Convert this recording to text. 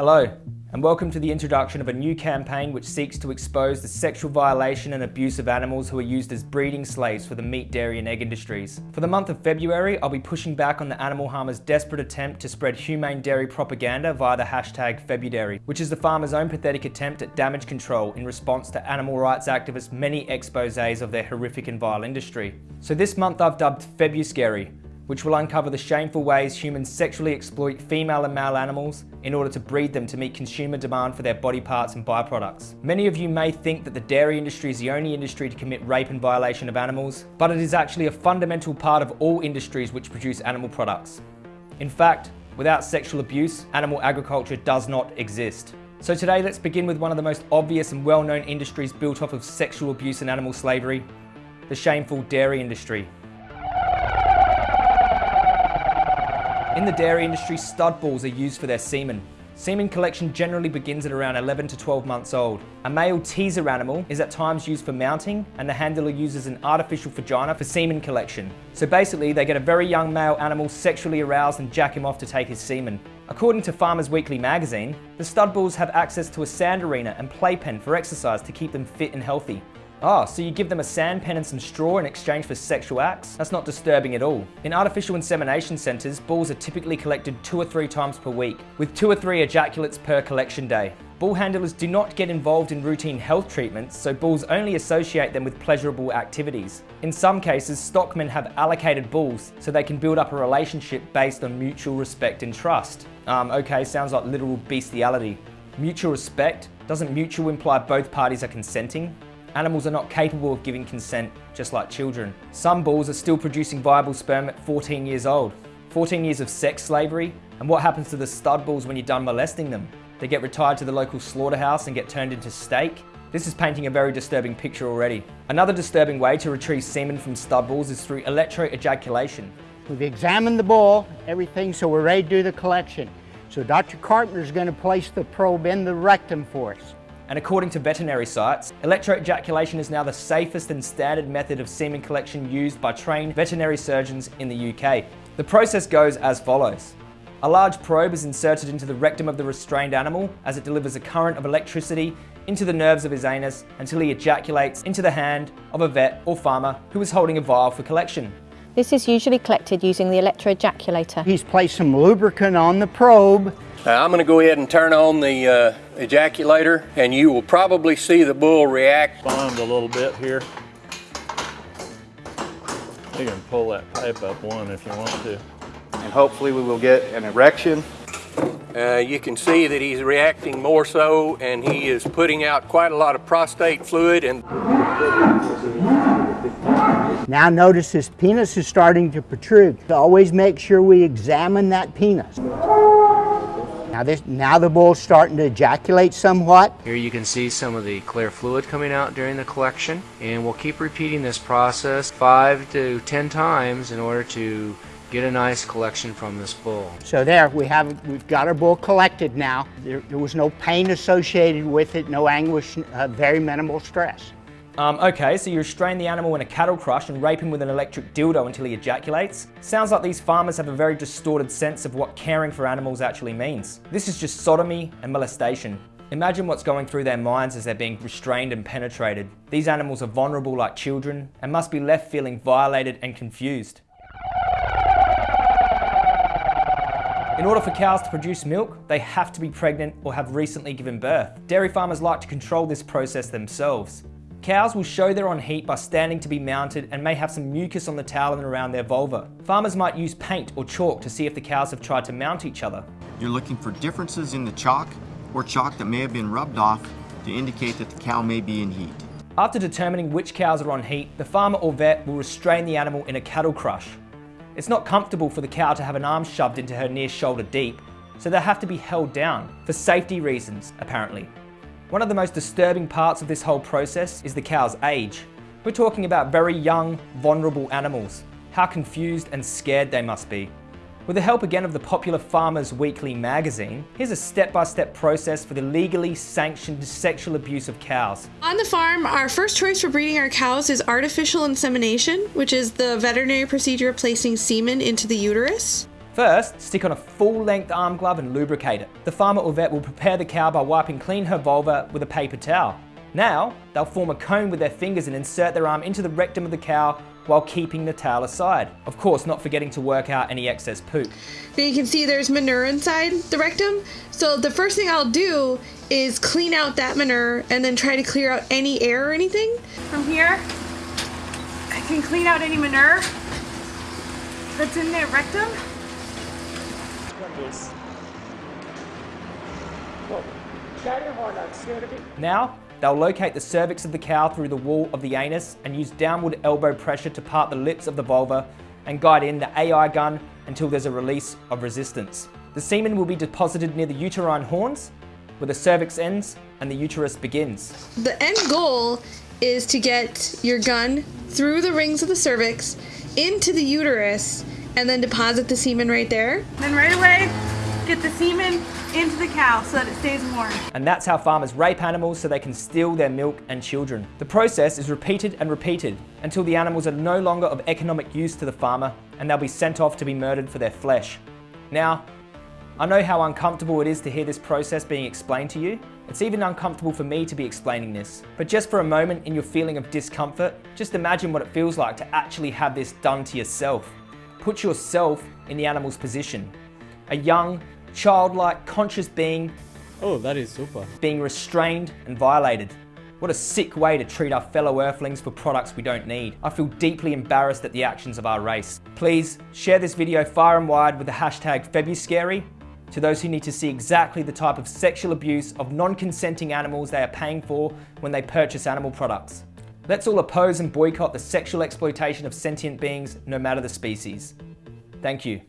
Hello, and welcome to the introduction of a new campaign which seeks to expose the sexual violation and abuse of animals who are used as breeding slaves for the meat, dairy and egg industries. For the month of February, I'll be pushing back on the animal harmers' desperate attempt to spread humane dairy propaganda via the hashtag Febudairy, which is the farmers' own pathetic attempt at damage control in response to animal rights activists' many exposés of their horrific and vile industry. So this month I've dubbed Febuscary, which will uncover the shameful ways humans sexually exploit female and male animals in order to breed them to meet consumer demand for their body parts and byproducts. Many of you may think that the dairy industry is the only industry to commit rape and violation of animals, but it is actually a fundamental part of all industries which produce animal products. In fact, without sexual abuse, animal agriculture does not exist. So today let's begin with one of the most obvious and well-known industries built off of sexual abuse and animal slavery, the shameful dairy industry. In the dairy industry, stud bulls are used for their semen. Semen collection generally begins at around 11 to 12 months old. A male teaser animal is at times used for mounting and the handler uses an artificial vagina for semen collection. So basically they get a very young male animal sexually aroused and jack him off to take his semen. According to Farmers Weekly magazine, the stud bulls have access to a sand arena and playpen for exercise to keep them fit and healthy. Oh, so you give them a sand pen and some straw in exchange for sexual acts? That's not disturbing at all. In artificial insemination centres, bulls are typically collected two or three times per week, with two or three ejaculates per collection day. Bull handlers do not get involved in routine health treatments, so bulls only associate them with pleasurable activities. In some cases, stockmen have allocated bulls so they can build up a relationship based on mutual respect and trust. Um, okay, sounds like literal bestiality. Mutual respect? Doesn't mutual imply both parties are consenting? Animals are not capable of giving consent, just like children. Some bulls are still producing viable sperm at 14 years old. 14 years of sex slavery, and what happens to the stud bulls when you're done molesting them? They get retired to the local slaughterhouse and get turned into steak? This is painting a very disturbing picture already. Another disturbing way to retrieve semen from stud bulls is through electroejaculation. We've examined the bull, everything, so we're ready to do the collection. So Dr. Carpenter is going to place the probe in the rectum for us. And according to veterinary sites, electroejaculation is now the safest and standard method of semen collection used by trained veterinary surgeons in the UK. The process goes as follows. A large probe is inserted into the rectum of the restrained animal as it delivers a current of electricity into the nerves of his anus until he ejaculates into the hand of a vet or farmer who is holding a vial for collection. This is usually collected using the electroejaculator. He's placed some lubricant on the probe uh, I'm going to go ahead and turn on the uh, ejaculator and you will probably see the bull react. Bond a little bit here. You can pull that pipe up one if you want to. And hopefully we will get an erection. Uh, you can see that he's reacting more so and he is putting out quite a lot of prostate fluid and now notice his penis is starting to protrude. Always make sure we examine that penis. Now, this, now the bull's starting to ejaculate somewhat. Here you can see some of the clear fluid coming out during the collection and we'll keep repeating this process five to ten times in order to get a nice collection from this bull. So there we have we've got our bull collected now. There, there was no pain associated with it, no anguish, uh, very minimal stress. Um, okay, so you restrain the animal in a cattle crush and rape him with an electric dildo until he ejaculates? Sounds like these farmers have a very distorted sense of what caring for animals actually means. This is just sodomy and molestation. Imagine what's going through their minds as they're being restrained and penetrated. These animals are vulnerable like children and must be left feeling violated and confused. In order for cows to produce milk, they have to be pregnant or have recently given birth. Dairy farmers like to control this process themselves. Cows will show they're on heat by standing to be mounted and may have some mucus on the tail and around their vulva. Farmers might use paint or chalk to see if the cows have tried to mount each other. You're looking for differences in the chalk or chalk that may have been rubbed off to indicate that the cow may be in heat. After determining which cows are on heat, the farmer or vet will restrain the animal in a cattle crush. It's not comfortable for the cow to have an arm shoved into her near shoulder deep, so they have to be held down, for safety reasons, apparently. One of the most disturbing parts of this whole process is the cow's age. We're talking about very young, vulnerable animals. How confused and scared they must be. With the help again of the popular Farmers Weekly magazine, here's a step-by-step -step process for the legally sanctioned sexual abuse of cows. On the farm, our first choice for breeding our cows is artificial insemination, which is the veterinary procedure of placing semen into the uterus. First, stick on a full-length arm glove and lubricate it. The farmer or vet will prepare the cow by wiping clean her vulva with a paper towel. Now, they'll form a cone with their fingers and insert their arm into the rectum of the cow while keeping the towel aside. Of course, not forgetting to work out any excess poop. Then you can see there's manure inside the rectum. So the first thing I'll do is clean out that manure and then try to clear out any air or anything. From here, I can clean out any manure that's in their rectum. Now, they'll locate the cervix of the cow through the wall of the anus and use downward elbow pressure to part the lips of the vulva and guide in the AI gun until there's a release of resistance. The semen will be deposited near the uterine horns, where the cervix ends and the uterus begins. The end goal is to get your gun through the rings of the cervix into the uterus and then deposit the semen right there. Then right away, get the semen into the cow so that it stays warm. And that's how farmers rape animals so they can steal their milk and children. The process is repeated and repeated until the animals are no longer of economic use to the farmer and they'll be sent off to be murdered for their flesh. Now, I know how uncomfortable it is to hear this process being explained to you. It's even uncomfortable for me to be explaining this. But just for a moment in your feeling of discomfort, just imagine what it feels like to actually have this done to yourself. Put yourself in the animal's position. A young, childlike, conscious being Oh, that is super. being restrained and violated. What a sick way to treat our fellow earthlings for products we don't need. I feel deeply embarrassed at the actions of our race. Please share this video far and wide with the hashtag Febuscary to those who need to see exactly the type of sexual abuse of non-consenting animals they are paying for when they purchase animal products. Let's all oppose and boycott the sexual exploitation of sentient beings, no matter the species. Thank you.